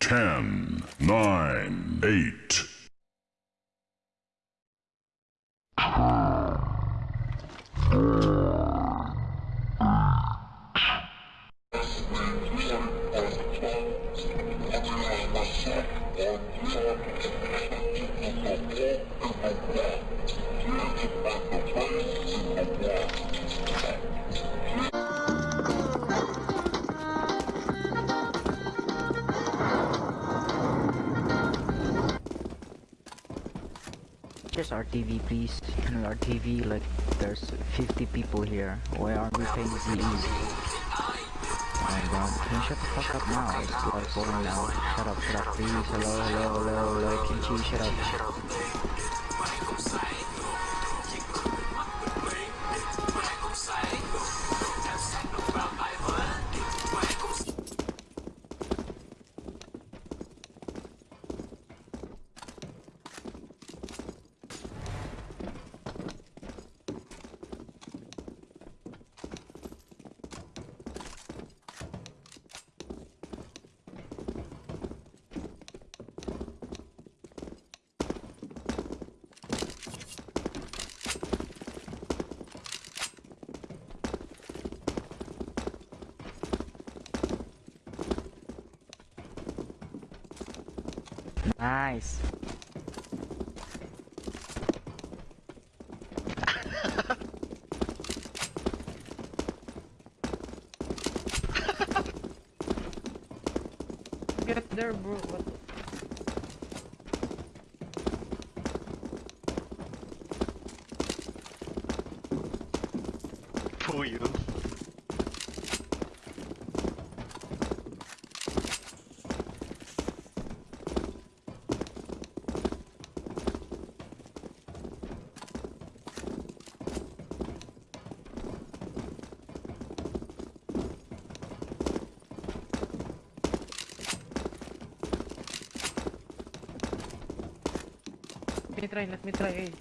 10, 9, 8, Just our TV, please. And our TV, like, there's 50 people here. Why aren't we paying ZE? Oh my god, can you shut the fuck up now? It's like boring now. Shut up, shut up, please. Hello, hello, hello, hello, up shut up. Nice. Get there, bro. What? For you. Me try. Let me try. Hey.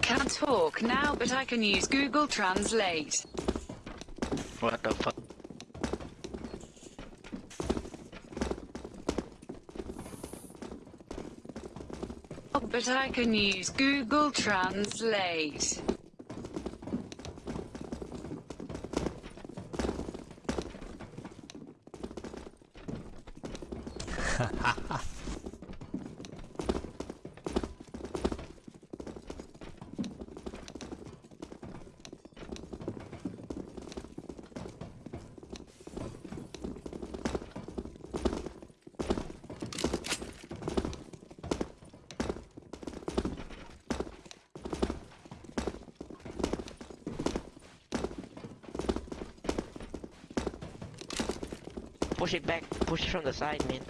Can't talk now, but I can use Google Translate. What the fuck? But I can use Google Translate. Push it back. Push it from the side, man.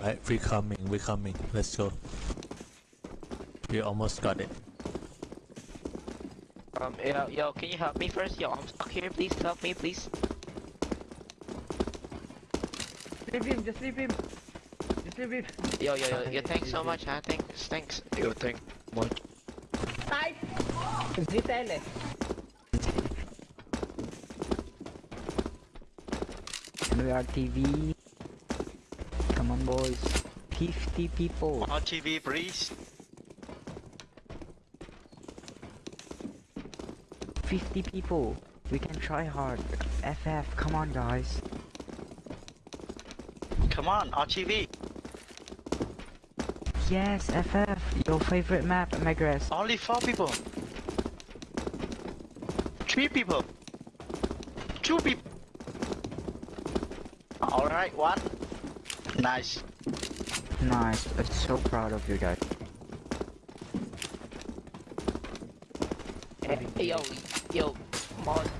Right, we're coming, we're coming. Let's go. We almost got it. Um, yo, yo, can you help me first? Yo, I'm stuck here. Please help me, please. Leave him. Just leave him. Just leave him. Yo, yo, yo, yo, thanks so much, huh? Thanks, thanks. Yo, thank much. Zitele. Channel RTV. Come on, boys. 50 people. On TV, please. 50 people. We can try hard. FF, come on, guys. Come on, on TV. Yes, FF. Your favorite map, Megress. Only four people. Three people. Two people. Alright, one. Nice. Nice. I'm so proud of you guys. Hey, yo, yo, mod.